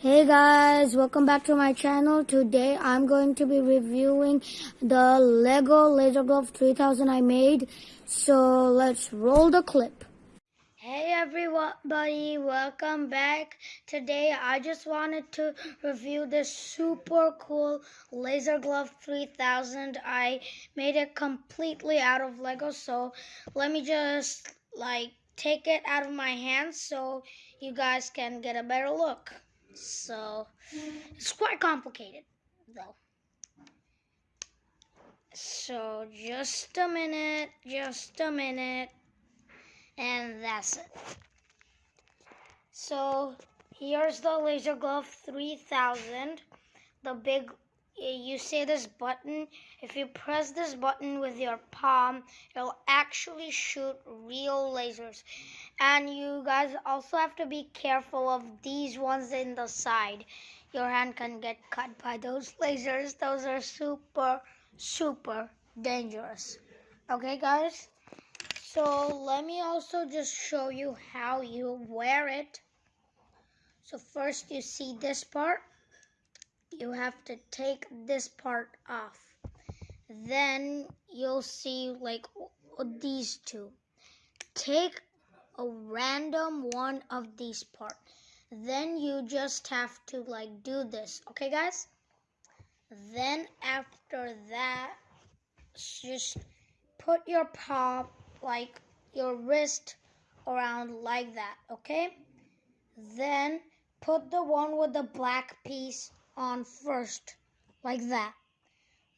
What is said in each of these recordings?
Hey guys, welcome back to my channel. Today I'm going to be reviewing the Lego Laser Glove 3000 I made. So let's roll the clip. Hey everybody, welcome back. Today I just wanted to review this super cool Laser Glove 3000. I made it completely out of Lego, so let me just like take it out of my hands so you guys can get a better look. So it's quite complicated though. So just a minute, just a minute, and that's it. So here's the Laser Glove 3000, the big you see this button if you press this button with your palm it'll actually shoot real lasers and you guys also have to be careful of these ones in the side. Your hand can get cut by those lasers. Those are super super dangerous. Okay guys? So let me also just show you how you wear it. So first you see this part. You have to take this part off. Then you'll see like these two. Take a random one of these parts. Then you just have to like do this. Okay, guys? Then after that, just put your palm, like your wrist around like that. Okay? Then put the one with the black piece on first, like that.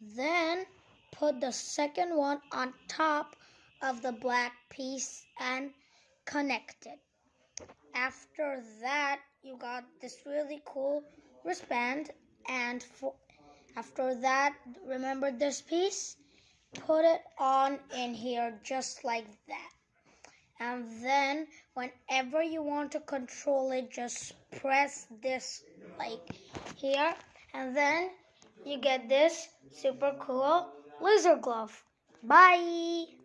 Then put the second one on top of the black piece and connect it. After that, you got this really cool wristband and for, after that, remember this piece? Put it on in here just like that. And then whenever you want to control it, just press this like here and then you get this super cool laser glove. Bye!